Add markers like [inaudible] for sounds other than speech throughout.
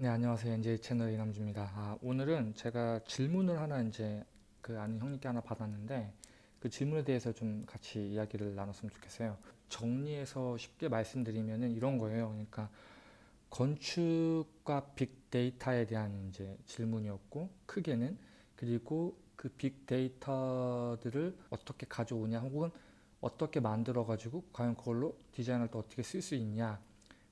네, 안녕하세요. NJ 채널 이남주입니다. 아, 오늘은 제가 질문을 하나 이제 그 아는 형님께 하나 받았는데 그 질문에 대해서 좀 같이 이야기를 나눴으면 좋겠어요. 정리해서 쉽게 말씀드리면은 이런 거예요. 그러니까 건축과 빅데이터에 대한 이제 질문이었고 크게는 그리고 그 빅데이터들을 어떻게 가져오냐 혹은 어떻게 만들어 가지고 과연 그걸로 디자인을 또 어떻게 쓸 수 있냐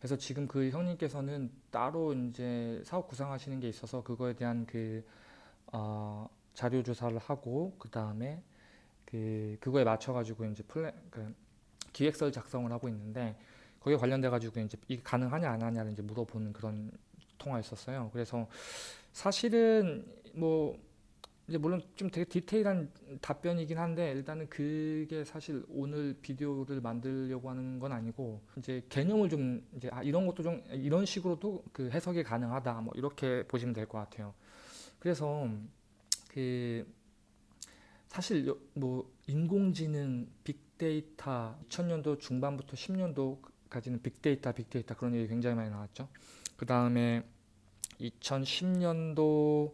그래서 지금 그 형님께서는 따로 이제 사업 구상하시는 게 있어서 그거에 대한 그 어, 자료 조사를 하고 그 다음에 그 그거에 맞춰 가지고 이제 플랜 그 기획서를 작성을 하고 있는데 거기에 관련돼 가지고 이제 이게 가능하냐 안 하냐를 이제 물어보는 그런 통화였었어요. 그래서 사실은 뭐 이제 물론 좀 되게 디테일한 답변이긴 한데 일단은 그게 사실 오늘 비디오를 만들려고 하는 건 아니고 이제 개념을 좀 이제 아 이런 것도 좀 이런 식으로도 그 해석이 가능하다 뭐 이렇게 보시면 될 것 같아요. 그래서 그 사실 뭐 인공지능, 빅데이터 2000년도 중반부터 10년도까지는 빅데이터, 빅데이터 그런 얘기 굉장히 많이 나왔죠. 그 다음에 2010년도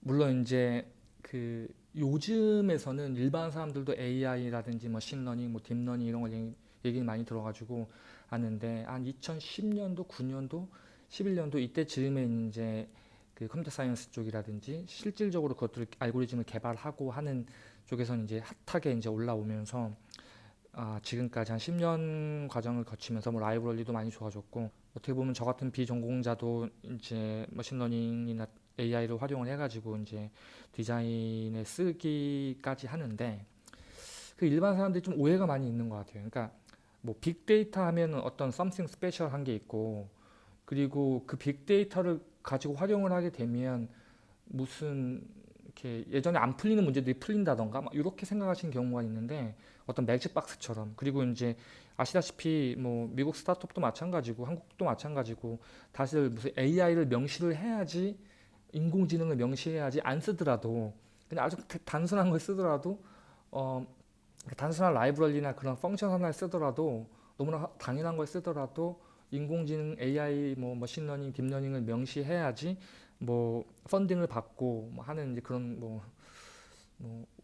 물론 이제 그 요즘에서는 일반 사람들도 AI라든지 machine learning, 뭐 deep learning 이런 걸 얘기, 얘기 많이 들어가지고 아는데 한 2010년도, 9년도, 11년도 이때 즈음에 이제 그 computer science 쪽이라든지 실질적으로 그것들 알고리즘을 개발하고 하는 쪽에서는 이제 hot하게 이제 올라오면서 아, 지금까지 한 10년 과정을 거치면서 뭐 library도 많이 좋아졌고 어떻게 보면 저 같은 비전공자도 이제 machine learning이나 AI를 활용을 해가지고 이제 디자인에 쓰기까지 하는데 그 일반 사람들이 좀 오해가 많이 있는 것 같아요. 그러니까 뭐 빅데이터 하면 어떤 something special 한 게 있고 그리고 그 빅데이터를 가지고 활용을 하게 되면 무슨 이렇게 예전에 안 풀리는 문제들이 풀린다던가 막 이렇게 생각하시는 경우가 있는데 어떤 맥주박스처럼 그리고 이제 아시다시피 뭐 미국 스타트업도 마찬가지고 한국도 마찬가지고 다시 무슨 AI를 명시를 해야지 인공지능을 명시해야지 안 쓰더라도 그냥 아주 단순한 걸 쓰더라도 어 단순한 library나 그런 function 하나를 쓰더라도 너무나 당연한 걸 쓰더라도 인공지능 AI 뭐 machine learning deep learning을 명시해야지 뭐 funding을 받고 뭐 하는 이제 그런 뭐 뭐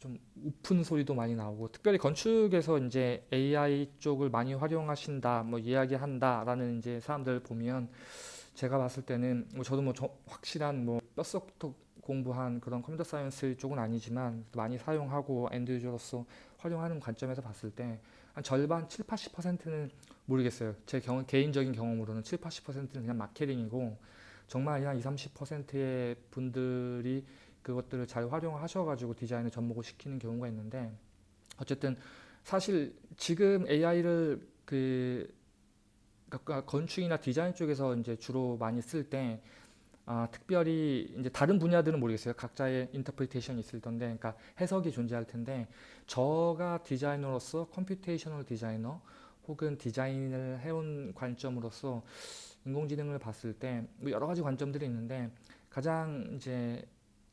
좀 웃픈 소리도 많이 나오고 특별히 건축에서 이제 AI 쪽을 많이 활용하신다 뭐 이야기한다라는 이제 사람들 보면 제가 봤을 때는 뭐 저도 뭐 확실한 뭐 뼛속부터 공부한 그런 computer science 쪽은 아니지만 많이 사용하고 end user로서 활용하는 관점에서 봤을 때 한 절반 7, 80%는 모르겠어요. 제 경험, 개인적인 경험으로는 7, 80%는 그냥 마케팅이고 정말 한 20, 30%의 분들이 그것들을 잘 활용하셔가지고 디자인을 접목을 시키는 경우가 있는데 어쨌든 사실 지금 AI를 그 그러니까 건축이나 디자인 쪽에서 이제 주로 많이 쓸때 아, 특별히 이제 다른 분야들은 모르겠어요. 각자의 interpretation이 있을 텐데, 그러니까 해석이 존재할 텐데, 제가 디자이너로서 computational designer 혹은 디자인을 해온 관점으로서 인공지능을 봤을 때뭐 여러 가지 관점들이 있는데 가장 이제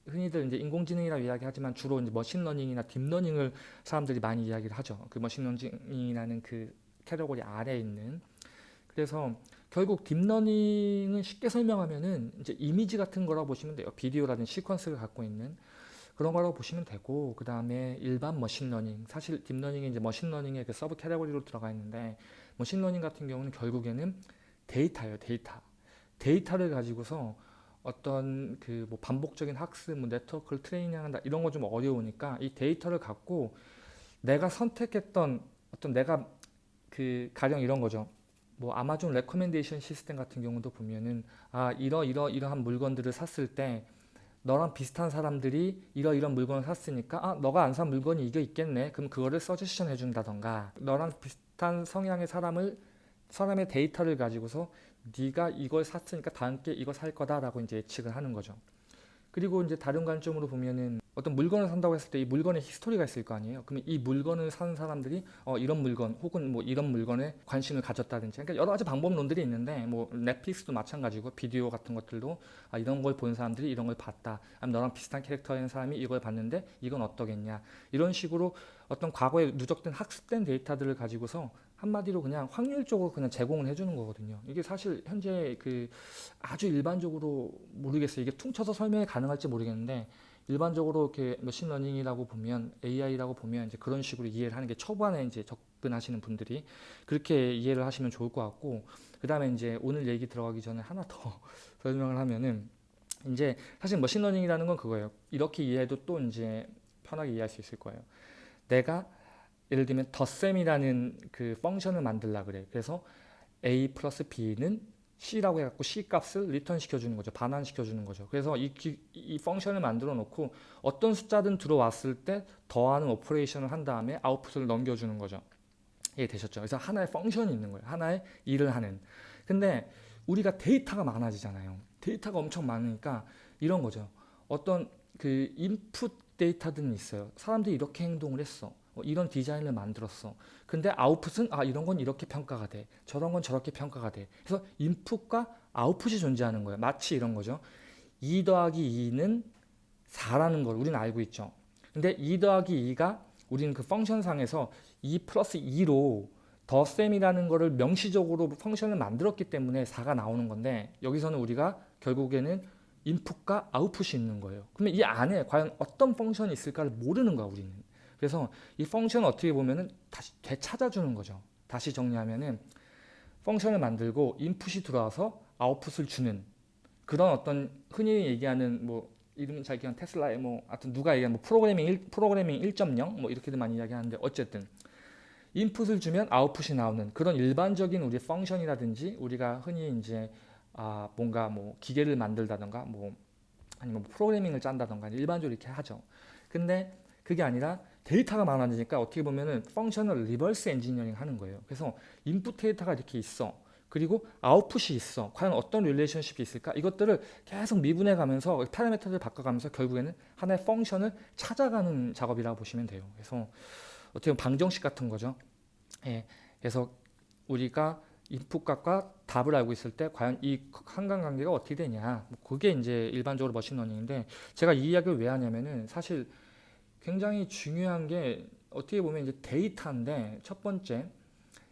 흔히들 이제 인공지능이라고 이야기하지만 주로 이제 머신러닝이나 딥러닝을 사람들이 많이 이야기를 하죠. 그 machine learning이라는 그 캐러고리 아래에 있는 그래서 결국 deep learning은 쉽게 설명하면은 이제 이미지 같은 거라고 보시면 돼요. 비디오라든지 sequence를 갖고 있는 그런 거라고 보시면 되고 그 다음에 일반 machine learning 사실 deep learning이 이제 machine learning의 그 sub category로 들어가 있는데 machine learning 같은 경우는 결국에는 데이터예요 데이터 데이터를 가지고서 어떤 그 뭐 반복적인 학습 뭐 네트워크를 트레이닝한다 이런 거 좀 어려우니까 이 데이터를 갖고 내가 선택했던 어떤 내가 그 가령 이런 거죠 뭐 아마존 recommendation system 같은 경우도 보면은 아 이러 이러 이러한 물건들을 샀을 때 너랑 비슷한 사람들이 이러 이런 물건을 샀으니까 아 너가 안 산 물건이 이게 있겠네. 그럼 그거를 서제션 해준다던가 너랑 비슷한 성향의 사람을 사람의 데이터를 가지고서 네가 이걸 샀으니까 다음 게 이거 살 거다라고 이제 예측을 하는 거죠. 그리고 이제 다른 관점으로 보면은 어떤 물건을 산다고 했을 때 이 물건에 히스토리가 있을 거 아니에요. 그러면 이 물건을 산 사람들이 어 이런 물건 혹은 뭐 이런 물건에 관심을 가졌다든지 그러니까 여러 가지 방법론들이 있는데 뭐 넷플릭스도 마찬가지고 비디오 같은 것들도 아 이런 걸 본 사람들이 이런 걸 봤다. 아니면 너랑 비슷한 캐릭터인 사람이 이걸 봤는데 이건 어떠겠냐. 이런 식으로 어떤 과거에 누적된 학습된 데이터들을 가지고서 한마디로 그냥 확률적으로 그냥 제공을 해주는 거거든요. 이게 사실 현재 그 아주 일반적으로 모르겠어요. 이게 퉁쳐서 설명이 가능할지 모르겠는데 일반적으로 이렇게 machine learning이라고 보면 AI라고 보면 이제 그런 식으로 이해를 하는 게 초반에 이제 접근하시는 분들이 그렇게 이해를 하시면 좋을 것 같고 그 다음에 이제 오늘 얘기 들어가기 전에 하나 더 [laughs] 설명을 하면은 이제 사실 machine learning이라는 건 그거예요. 이렇게 이해해도 또 이제 편하게 이해할 수 있을 거예요. 내가 예를 들면 덧셈이라는 그 function을 만들라 그래. 그래서 a 플러스 b는 c라고 해갖고 c 값을 return 시켜주는 거죠. 반환 시켜주는 거죠. 그래서 이, 기, 이 function을 만들어 놓고 어떤 숫자든 들어왔을 때 더하는 operation을 한 다음에 아웃풋을 넘겨주는 거죠. 이해되셨죠? 그래서 하나의 function이 있는 거예요. 하나의 일을 하는. 근데 우리가 데이터가 많아지잖아요. 데이터가 엄청 많으니까 이런 거죠. 어떤 그 인풋 데이터들은 있어요. 사람들이 이렇게 행동을 했어. 어, 이런 디자인을 만들었어. 근데 아웃풋은 아 이런 건 이렇게 평가가 돼. 저런 건 저렇게 평가가 돼. 그래서 인풋과 아웃풋이 존재하는 거예요. 마치 이런 거죠. 2 더하기 2는 4라는 걸 우리는 알고 있죠. 근데 2 더하기 2가 우리는 그 펑션상에서 2 플러스 2로 더셈이라는 거를 명시적으로 펑션을 만들었기 때문에 4가 나오는 건데 여기서는 우리가 결국에는 인풋과 아웃풋이 있는 거예요. 그러면 이 안에 과연 어떤 펑션이 있을까를 모르는 거야 우리는. 그래서 이 펑션을 어떻게 보면은 다시 되찾아주는 거죠. 다시 정리하면은 펑션을 만들고 인풋이 들어와서 아웃풋을 주는 그런 어떤 흔히 얘기하는 뭐 이름은 잘 기억 테슬라의 뭐 하여튼 누가 얘기하는 뭐 프로그래밍 1, 프로그래밍 1.0 뭐 이렇게들 많이 이야기하는데 어쨌든 인풋을 주면 아웃풋이 나오는 그런 일반적인 우리 펑션이라든지 우리가 흔히 이제 아 뭔가 뭐 기계를 만들다던가 뭐 아니면 뭐 프로그래밍을 짠다던가 일반적으로 이렇게 하죠. 근데 그게 아니라 데이터가 많아지니까 어떻게 보면은 function을 reverse engineering 하는 거예요. 그래서 인풋 데이터가 이렇게 있어. 그리고 아웃풋이 있어. 과연 어떤 relationship이 있을까? 이것들을 계속 미분해 가면서 파라미터를 바꿔가면서 결국에는 하나의 function을 찾아가는 작업이라고 보시면 돼요. 그래서 어떻게 보면 방정식 같은 거죠. 예. 그래서 우리가 인풋값과 답을 알고 있을 때 과연 이 상관관계가 어떻게 되냐 뭐 그게 이제 일반적으로 machine learning인데 제가 이 이야기를 왜 하냐면은 사실 굉장히 중요한 게 어떻게 보면 이제 데이터인데 첫 번째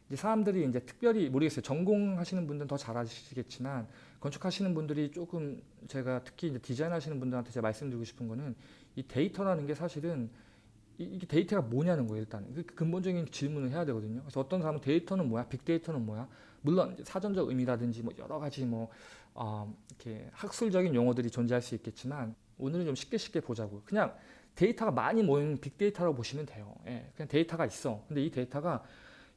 이제 사람들이 이제 특별히 모르겠어요. 전공하시는 분들은 더 잘 아시겠지만 건축하시는 분들이 조금 제가 특히 이제 디자인하시는 분들한테 제가 말씀드리고 싶은 거는 이 데이터라는 게 사실은 이게 데이터가 뭐냐는 거예요 일단 그 근본적인 질문을 해야 되거든요. 그래서 어떤 사람은 데이터는 뭐야? 빅데이터는 뭐야? 물론 사전적 의미라든지 뭐 여러 가지 뭐 어, 이렇게 학술적인 용어들이 존재할 수 있겠지만 오늘은 좀 쉽게 쉽게 보자고 그냥 데이터가 많이 모인 빅데이터라고 보시면 돼요. 예, 그냥 데이터가 있어. 근데 이 데이터가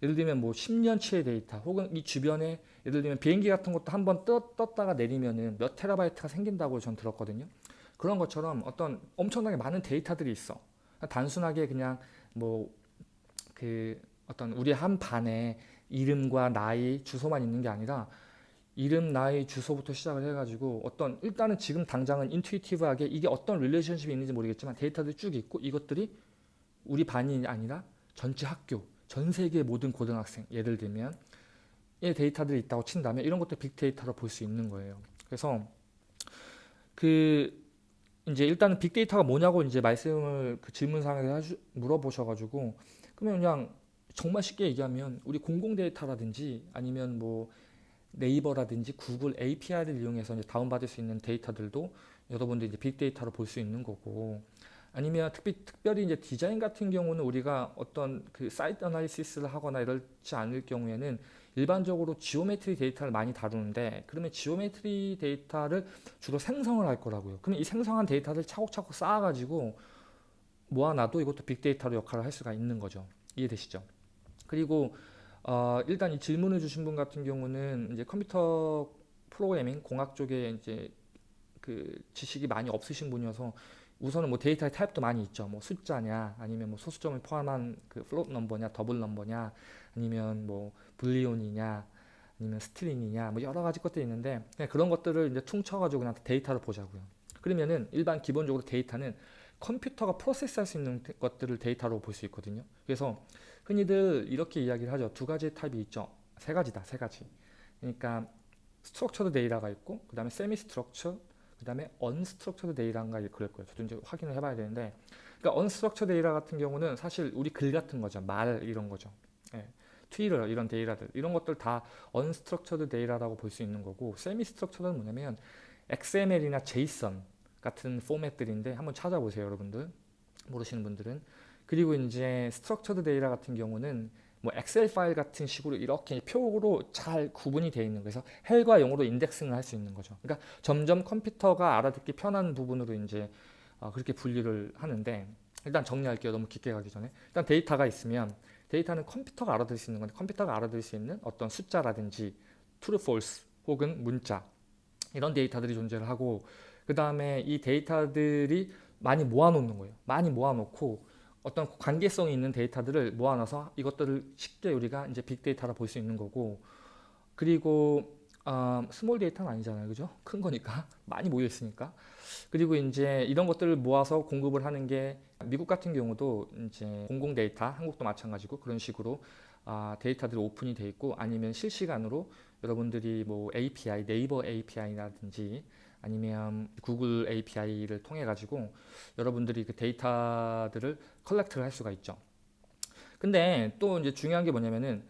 예를 들면 뭐 10년치의 데이터 혹은 이 주변에 예를 들면 비행기 같은 것도 한 번 떴다가 내리면은 몇 테라바이트가 생긴다고 전 들었거든요. 그런 것처럼 어떤 엄청나게 많은 데이터들이 있어. 단순하게 그냥 뭐 그 어떤 우리 한 반에 이름과 나이, 주소만 있는 게 아니라 이름, 나이, 주소부터 시작을 해가지고 어떤 일단은 지금 당장은 intuitive하게 이게 어떤 relationship이 있는지 모르겠지만 데이터들이 쭉 있고 이것들이 우리 반이 아니라 전체 학교, 전 세계 모든 고등학생 예를 들면 이 데이터들이 있다고 친다면 이런 것도 빅데이터로 볼 수 있는 거예요. 그래서 그 이제 일단은 빅데이터가 뭐냐고 이제 말씀을 그 질문상에서 물어보셔가지고 그러면 그냥 정말 쉽게 얘기하면 우리 공공 데이터라든지 아니면 뭐 네이버라든지 구글 API를 이용해서 이제 다운받을 수 있는 데이터들도 여러분들 이제 빅데이터로 볼 수 있는 거고 아니면 특히, 특별히 이제 디자인 같은 경우는 우리가 어떤 그 site analysis를 하거나 이렇지 않을 경우에는 일반적으로 geometry data를 많이 다루는데 그러면 geometry data를 주로 생성을 할 거라고요. 그러면 이 생성한 데이터를 차곡차곡 쌓아가지고 모아놔도 이것도 빅데이터로 역할을 할 수가 있는 거죠. 이해되시죠? 그리고 어, 일단 이 질문을 주신 분 같은 경우는 이제 컴퓨터 프로그래밍 공학 쪽에 이제 그 지식이 많이 없으신 분이어서 우선은 뭐 데이터의 타입도 많이 있죠. 뭐 숫자냐, 아니면 뭐 소수점을 포함한 그 float number냐, double number냐, 아니면 뭐 boolean이냐, 아니면 string이냐, 뭐 여러 가지 것들이 있는데 그냥 그런 것들을 이제 퉁쳐가지고 그냥 데이터를 보자고요. 그러면은 일반 기본적으로 데이터는 컴퓨터가 process할 수 있는 것들을 데이터로 볼 수 있거든요. 그래서 흔히들 이렇게 이야기를 하죠. 두 가지 타입이 있죠. 세 가지다, 세 가지. 그러니까 structured data가 있고, 그 다음에 semi structured, 그 다음에 unstructured data인가 그럴 거예요. 저도 이제 확인을 해봐야 되는데, 그러니까 unstructured data 같은 경우는 사실 우리 글 같은 거죠. 말 이런 거죠. 예. 트위터 이런 데이터들 이런 것들 다 unstructured data라고 볼 수 있는 거고 semi structured는 뭐냐면 XML이나 JSON 같은 포맷들인데 한번 찾아보세요 여러분들 모르시는 분들은 그리고 이제 structured data 같은 경우는 뭐 엑셀 파일 같은 식으로 이렇게 표로 잘 구분이 되어 있는 거에서 행과 열로 indexing을 할 수 있는 거죠. 그러니까 점점 컴퓨터가 알아듣기 편한 부분으로 이제 어, 그렇게 분류를 하는데 일단 정리할게요. 너무 깊게 가기 전에 일단 데이터가 있으면 데이터는 컴퓨터가 알아들을 수 있는 건데 컴퓨터가 알아들을 수 있는 어떤 숫자라든지 true, false 혹은 문자 이런 데이터들이 존재를 하고 그 다음에 이 데이터들이 많이 모아놓는 거예요. 많이 모아놓고 어떤 관계성이 있는 데이터들을 모아놔서 이것들을 쉽게 우리가 이제 빅데이터라 볼 수 있는 거고 그리고 어, small data는 아니잖아요. 그죠? 큰 거니까 [laughs] 많이 모여 있으니까 그리고 이제 이런 것들을 모아서 공급을 하는 게 미국 같은 경우도 이제 공공 데이터 한국도 마찬가지고 그런 식으로 아, 데이터들이 오픈이 돼 있고 아니면 실시간으로 여러분들이 뭐 API 네이버 API라든지 아니면 구글 API를 통해 가지고 여러분들이 그 데이터들을 collect를 할 수가 있죠. 근데 또 이제 중요한 게 뭐냐면은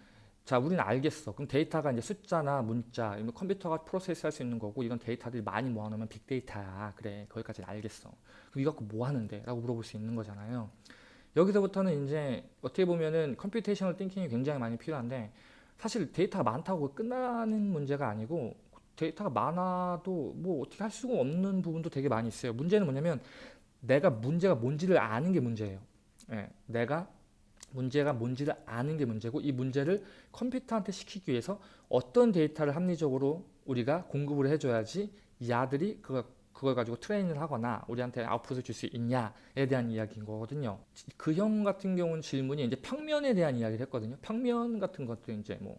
자 우리는 알겠어. 그럼 데이터가 이제 숫자나 문자, 컴퓨터가 process 할 수 있는 거고 이런 데이터들이 많이 모아놓으면 빅데이터야. 그래 거기까지는 알겠어. 그럼 이거 갖고 뭐 하는데? 라고 물어볼 수 있는 거잖아요. 여기서부터는 이제 어떻게 보면은 computational thinking이 굉장히 많이 필요한데 사실 데이터가 많다고 끝나는 문제가 아니고 데이터가 많아도 뭐 어떻게 할 수가 없는 부분도 되게 많이 있어요. 문제는 뭐냐면 내가 문제가 뭔지를 아는 게 문제예요. 예, 내가 문제가 뭔지를 아는 게 문제고 이 문제를 컴퓨터한테 시키기 위해서 어떤 데이터를 합리적으로 우리가 공급을 해줘야지 이 애들이 그걸, 그걸 가지고 트레이닝을 하거나 우리한테 아웃풋을 줄 수 있냐에 대한 이야기인 거거든요. 그 형 같은 경우는 질문이 이제 평면에 대한 이야기를 했거든요. 평면 같은 것도 이제 뭐,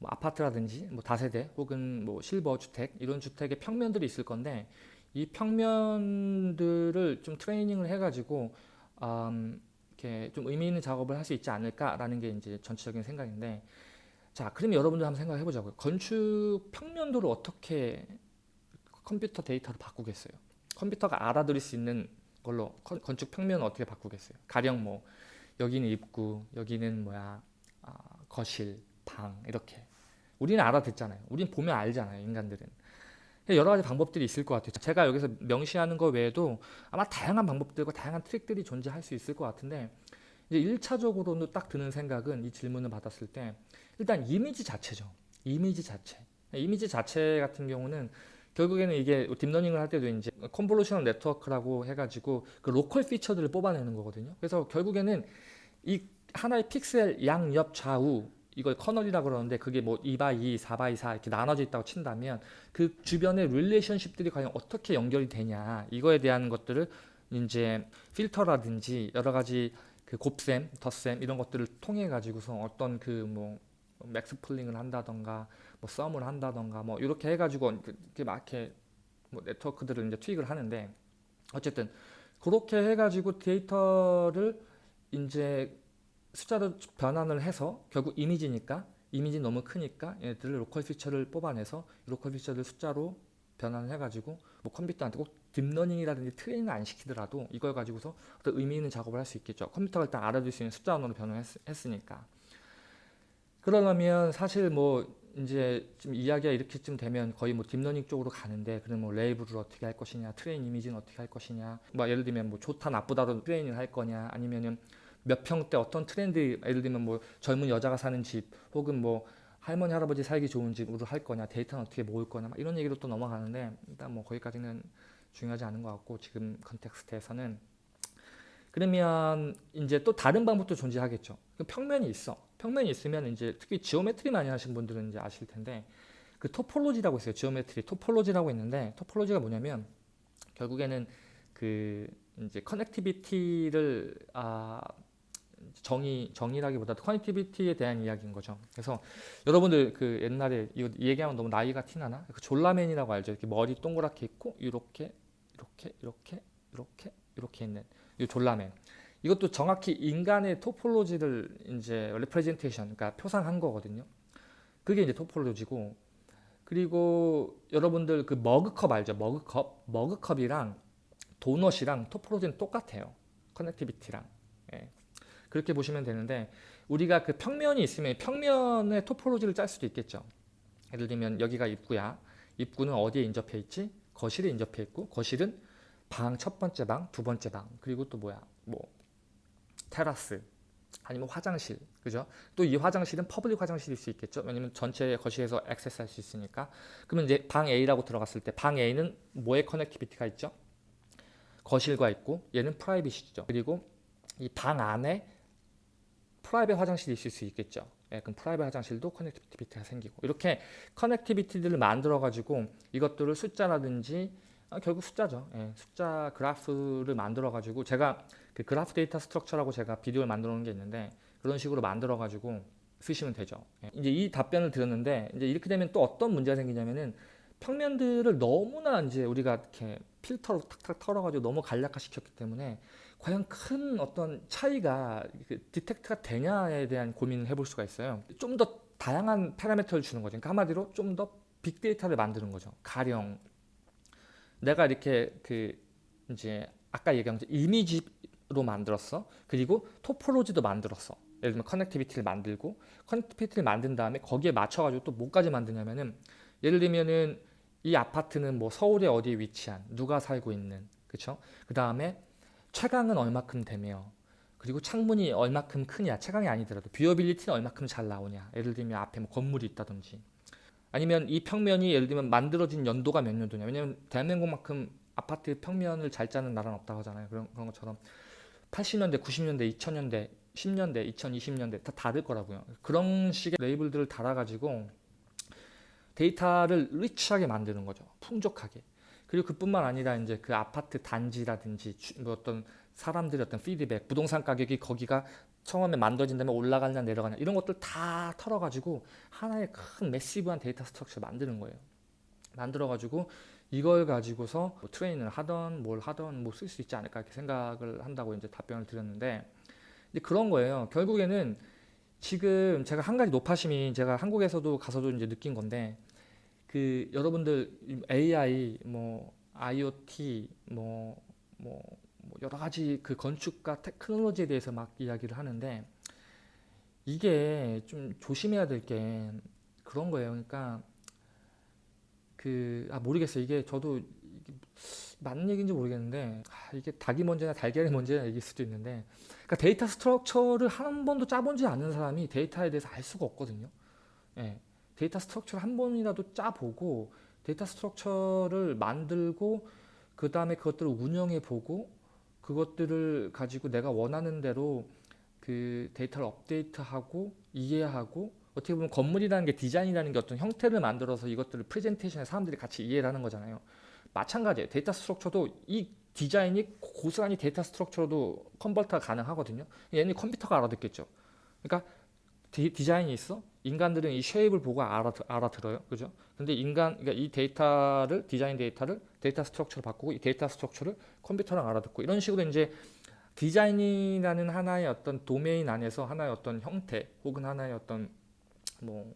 뭐 아파트라든지 뭐 다세대 혹은 뭐 실버 주택 이런 주택의 평면들이 있을 건데 이 평면들을 좀 트레이닝을 해가지고 음, 이렇게 좀 의미 있는 작업을 할 수 있지 않을까라는 게 이제 전체적인 생각인데 자 그러면 여러분들 한번 생각해 보자고요. 건축 평면도를 어떻게 컴퓨터 데이터로 바꾸겠어요? 컴퓨터가 알아들을 수 있는 걸로 건축 평면을 어떻게 바꾸겠어요? 가령 뭐 여기는 입구 여기는 뭐야? 아, 거실 방 이렇게 우리는 알아듣잖아요 우리는 보면 알잖아요 인간들은 여러 가지 방법들이 있을 것 같아요. 제가 여기서 명시하는 것 외에도 아마 다양한 방법들과 다양한 트릭들이 존재할 수 있을 것 같은데 이제 1차적으로는 딱 드는 생각은 이 질문을 받았을 때 일단 이미지 자체죠. 이미지 자체. 이미지 자체 같은 경우는 결국에는 이게 딥러닝을 할 때도 이제 convolutional network라고 해가지고 그 local feature들을 뽑아내는 거거든요. 그래서 결국에는 이 하나의 픽셀 양옆 좌우 이걸 kernel이라 그러는데 그게 뭐 2by2, 4by4 이렇게 나눠져 있다고 친다면 그 주변의 relationship들이 과연 어떻게 연결이 되냐 이거에 대한 것들을 이제 필터라든지 여러 가지 그 곱셈, 덧셈 이런 것들을 통해 가지고서 어떤 그뭐 max pooling을 한다던가 뭐 sum을 한다던가 뭐 이렇게 해가지고 이렇게 막 이렇게 뭐 네트워크들을 이제 투입을 하는데 어쨌든 그렇게 해가지고 데이터를 이제 숫자로 변환을 해서 결국 이미지니까 이미지 너무 크니까 얘들을 local feature를 뽑아내서 local feature를 숫자로 변환을 해가지고 뭐 컴퓨터한테 꼭 딥러닝이라든지 트레이닝을 안 시키더라도 이걸 가지고서 어떤 의미 있는 작업을 할 수 있겠죠. 컴퓨터가 일단 알아들을 수 있는 숫자 언어로 변환했으니까. 그러려면 사실 뭐 이제 좀 이야기가 이렇게쯤 되면 거의 뭐 딥러닝 쪽으로 가는데 그럼 뭐 레이블을 어떻게 할 것이냐, train image는 어떻게 할 것이냐, 뭐 예를 들면 뭐 좋다 나쁘다로 트레이닝을 할 거냐, 아니면은 몇 평대 어떤 트렌드 예를 들면 뭐 젊은 여자가 사는 집 혹은 뭐 할머니 할아버지 살기 좋은 집으로 할 거냐 데이터는 어떻게 모을 거냐 이런 얘기로 또 넘어가는데 일단 뭐 거기까지는 중요하지 않은 것 같고 지금 context에서는. 그러면 이제 또 다른 방법도 존재하겠죠. 평면이 있어. 평면이 있으면 이제 특히 geometry 많이 하신 분들은 이제 아실 텐데 그 topology라고 있어요. geometry topology라고 있는데 topology가 뭐냐면 결국에는 그 이제 connectivity를 아 정의 정의라기보다 connectivity에 대한 이야기인 거죠. 그래서 여러분들 그 옛날에 이거 얘기하면 너무 나이가 티나나? 그 졸라맨이라고 알죠? 이렇게 머리 동그랗게 있고 이렇게 이렇게 이렇게 이렇게 이렇게 있는 이 졸라맨. 이것도 정확히 인간의 topology를 이제 representation, 그러니까 표상한 거거든요. 그게 이제 topology고 그리고 여러분들 그 머그컵 알죠? 머그컵, 머그컵이랑 도넛이랑 topology는 똑같아요. connectivity랑. 예. 그렇게 보시면 되는데 우리가 그 평면이 있으면 평면의 topology를 짤 수도 있겠죠. 예를 들면 여기가 입구야. 입구는 어디에 인접해 있지? 거실에 인접해 있고 거실은 방 첫 번째 방, 두 번째 방, 그리고 또 뭐야? 뭐 테라스 아니면 화장실. 그죠? 또 이 화장실은 public 화장실일 수 있겠죠. 왜냐면 전체 거실에서 access할 수 있으니까. 그러면 이제 방 A라고 들어갔을 때 방 A는 뭐의 connectivity가 있죠? 거실과 있고 얘는 private이죠. 그리고 이 방 안에 private 화장실이 있을 수 있겠죠. 예, 그럼 private 화장실도 connectivity가 생기고 이렇게 connectivity들을 만들어 가지고 이것들을 숫자라든지 아, 결국 숫자죠. 예, 숫자 그래프를 만들어 가지고 제가 그 graph data structure라고 제가 비디오를 만들어 놓은 게 있는데 그런 식으로 만들어 가지고 쓰시면 되죠. 예, 이제 이 답변을 드렸는데 이제 이렇게 되면 또 어떤 문제가 생기냐면은 평면들을 너무나 이제 우리가 이렇게 필터로 탁탁 털어가지고 너무 간략화 시켰기 때문에 과연 큰 어떤 차이가 그 detect가 되냐에 대한 고민을 해볼 수가 있어요. 좀 더 다양한 파라미터를 주는 거죠. 그러니까 한마디로 좀 더 빅데이터를 만드는 거죠. 가령 내가 이렇게 그 이제 아까 얘기한 것 이미지로 만들었어. 그리고 topology도 만들었어. 예를 들면 connectivity를 만들고 connectivity를 만든 다음에 거기에 맞춰가지고 또 뭐까지 만드냐면은 예를 들면은 이 아파트는 뭐 서울에 어디에 위치한 누가 살고 있는 그쵸? 그 다음에 채광은 얼마큼 되며 그리고 창문이 얼마큼 크냐 채광이 아니더라도 viewability는 얼마큼 잘 나오냐. 예를 들면 앞에 뭐 건물이 있다든지. 아니면 이 평면이 예를 들면 만들어진 연도가 몇 년도냐. 왜냐면 대한민국만큼 아파트 평면을 잘 짜는 나라는 없다고 하잖아요. 그런, 그런 것처럼 80년대 90년대 2000년대 10년대 2020년대 다 다를 거라고요. 그런 식의 레이블들을 달아가지고 데이터를 rich하게 만드는 거죠. 풍족하게 그리고 그뿐만 아니라 이제 그 아파트 단지라든지 주- 뭐 어떤 사람들의 어떤 피드백, 부동산 가격이 거기가 처음에 만들어진 다음에 올라가냐 내려가냐 이런 것들 다 털어가지고 하나의 큰 massive한 data structure를 만드는 거예요. 만들어가지고 이걸 가지고서 뭐 트레이닝을 하던 뭘 하던 뭐 쓸 수 있지 않을까 이렇게 생각을 한다고 이제 답변을 드렸는데 이제 그런 거예요. 결국에는 지금 제가 한 가지 노파심이 제가 한국에서도 가서도 이제 느낀 건데 그 여러분들 AI 뭐 IoT 뭐, 뭐, 뭐 여러 가지 그 건축과 테크놀로지에 대해서 막 이야기를 하는데 이게 좀 조심해야 될 게 그런 거예요. 그러니까 그 아 모르겠어요. 이게 저도 이게 맞는 얘기인지 모르겠는데 아, 이게 닭이 먼저냐 달걀이 먼저냐 얘기일 수도 있는데 그러니까 데이터 structure를 한 번도 짜본지 않은 사람이 데이터에 대해서 알 수가 없거든요. 예. 데이터 structure를 한 번이라도 짜보고 데이터 structure를 만들고 그 다음에 그것들을 운영해 보고 그것들을 가지고 내가 원하는 대로 그 데이터를 업데이트하고 이해하고 어떻게 보면 건물이라는 게 디자인이라는 게 어떤 형태를 만들어서 이것들을 프레젠테이션에 사람들이 같이 이해를 하는 거잖아요. 마찬가지예요. 데이터 structure도 이 디자인이 고스란히 데이터 structure로도 convert가 가능하거든요. 얘는 컴퓨터가 알아듣겠죠. 그러니까 디, 디자인이 있어? 인간들은 이 shape을 보고 알아, 알아들어요. 그죠? 근데 인간, 그러니까 이 데이터를, 디자인 데이터를 데이터 structure로 바꾸고 이 데이터 structure를 컴퓨터랑 알아듣고 이런 식으로 이제 디자인이라는 하나의 어떤 도메인 안에서 하나의 어떤 형태 혹은 하나의 어떤 뭐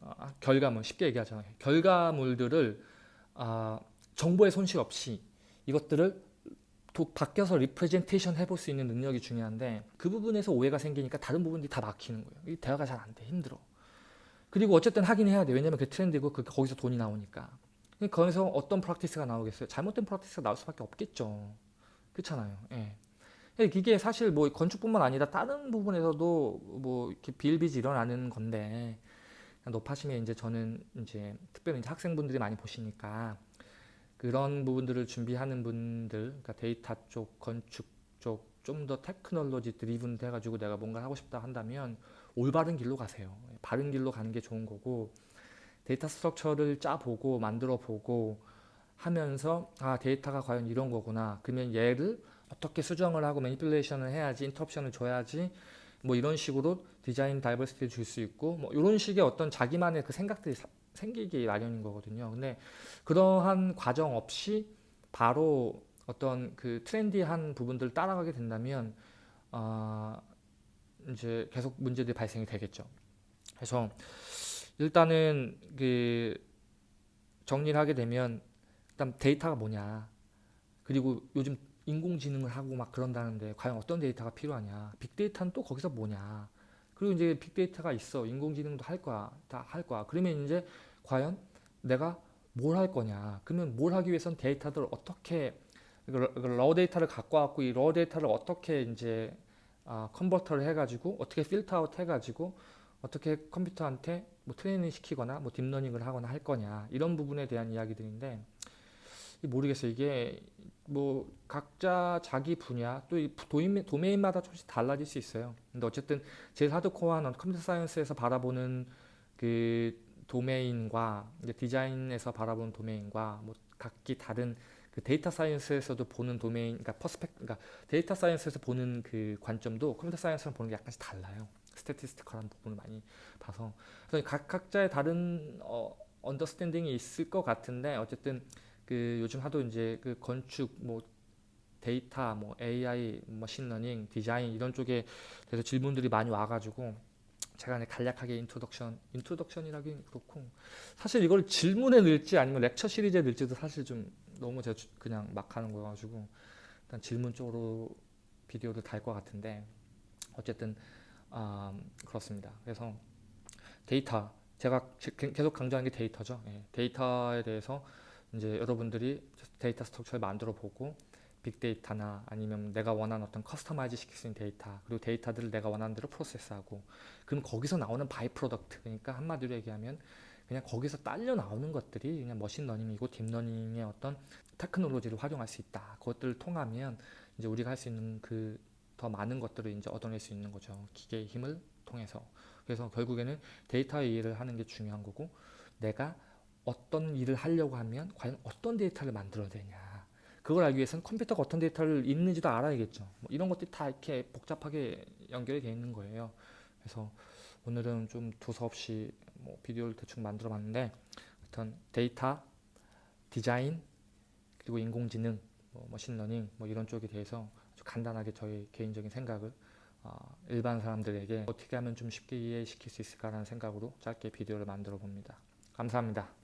아, 결과물 쉽게 얘기하잖아요. 결과물들을 아, 정보의 손실 없이 이것들을 또 바뀌어서 representation 해볼 수 있는 능력이 중요한데 그 부분에서 오해가 생기니까 다른 부분들이 다 막히는 거예요. 이 대화가 잘 안 돼. 힘들어. 그리고 어쨌든 하긴 해야 돼. 왜냐면 그 트렌드고 그 거기서 돈이 나오니까. 거기서 어떤 practice가 나오겠어요? 잘못된 practice가 나올 수밖에 없겠죠. 그렇잖아요. 예. 이게 사실 뭐 건축뿐만 아니라 다른 부분에서도 뭐 이렇게 비일비재 일어나는 건데 노파심에 이제 저는 이제 특별히 이제 학생분들이 많이 보시니까 그런 부분들을 준비하는 분들, 그러니까 데이터 쪽, 건축 쪽, 좀 더 technology driven 돼가지고 내가 뭔가 하고 싶다 한다면 올바른 길로 가세요. 바른 길로 가는 게 좋은 거고 데이터 structure를 짜보고 만들어보고 하면서 아 데이터가 과연 이런 거구나. 그러면 얘를 어떻게 수정을 하고 manipulation을 해야지, 인터옵션을 줘야지 뭐 이런 식으로 design diversity를 줄 수 있고 뭐 이런 식의 어떤 자기만의 그 생각들이 사- 생기기 마련인 거거든요. 근데 그러한 과정 없이 바로 어떤 그 트렌디한 부분들을 따라가게 된다면 아 이제 계속 문제들이 발생이 되겠죠. 그래서 일단은 그 정리를 하게 되면 일단 데이터가 뭐냐 그리고 요즘 인공지능을 하고 막 그런다는데 과연 어떤 데이터가 필요하냐? 빅데이터는 또 거기서 뭐냐? 그리고 이제 빅데이터가 있어. 인공지능도 할 거야. 다 할 거야. 그러면 이제 과연 내가 뭘 할 거냐? 그러면 뭘 하기 위해선 데이터들을 어떻게 그 raw 데이터를 갖고 왔고 이 raw 데이터를 어떻게 이제 아, convert를 해가지고 어떻게 filter out 해가지고 어떻게 컴퓨터한테 뭐 트레이닝 시키거나 뭐 딥러닝을 하거나 할 거냐 이런 부분에 대한 이야기들인데 모르겠어요. 이게 뭐 각자 자기 분야 또 도메인마다 조금씩 달라질 수 있어요. 근데 어쨌든 제일 하드코어한 computer science에서 바라보는 그 도메인과 이제 디자인에서 바라보는 도메인과 뭐 각기 다른 그 data science에서도 보는 도메인, 그러니까 perspec, 그러니까 data science에서 보는 그 관점도 computer science랑 보는 게 약간씩 달라요. statistical한 부분을 많이 봐서. 그래서 각 각자의 다른 어, understanding이 있을 것 같은데 어쨌든 그 요즘 하도 이제 그 건축 뭐 데이터 뭐 AI 머신러닝 디자인 이런 쪽에 대해서 질문들이 많이 와가지고 제가 이제 간략하게 introduction introduction이라긴 그렇고 사실 이걸 질문에 넣을지 아니면 lecture series에 넣을지도 사실 좀 너무 제가 주- 그냥 막 하는 거여가지고 일단 질문 쪽으로 비디오를 달 것 같은데 어쨌든 아, 그렇습니다. 그래서 데이터 제가 계속 강조하는 게 데이터죠. 예, 데이터에 대해서 이제 여러분들이 데이터 structure를 만들어 보고 빅데이터나 아니면 내가 원하는 어떤 customize 시킬 수 있는 데이터 그리고 데이터들을 내가 원하는 대로 프로세스하고 그럼 거기서 나오는 by-product 그러니까 한마디로 얘기하면 그냥 거기서 딸려 나오는 것들이 그냥 머신러닝이고 딥러닝의 어떤 테크놀로지를 활용할 수 있다. 그것들을 통하면 이제 우리가 할 수 있는 그 더 많은 것들을 이제 얻어낼 수 있는 거죠. 기계의 힘을 통해서. 그래서 결국에는 데이터의 일을 하는 게 중요한 거고 내가 어떤 일을 하려고 하면 과연 어떤 데이터를 만들어야 되냐. 그걸 알기 위해서는 컴퓨터가 어떤 데이터를 읽는지도 알아야겠죠. 뭐 이런 것들이 다 이렇게 복잡하게 연결이 되어 있는 거예요. 그래서 오늘은 좀 두서없이 뭐 비디오를 대충 만들어 봤는데 하여튼 데이터, 디자인, 그리고 인공지능, 뭐 머신러닝 뭐 이런 쪽에 대해서 아주 간단하게 저의 개인적인 생각을 어, 일반 사람들에게 어떻게 하면 좀 쉽게 이해시킬 수 있을까라는 생각으로 짧게 비디오를 만들어 봅니다. 감사합니다.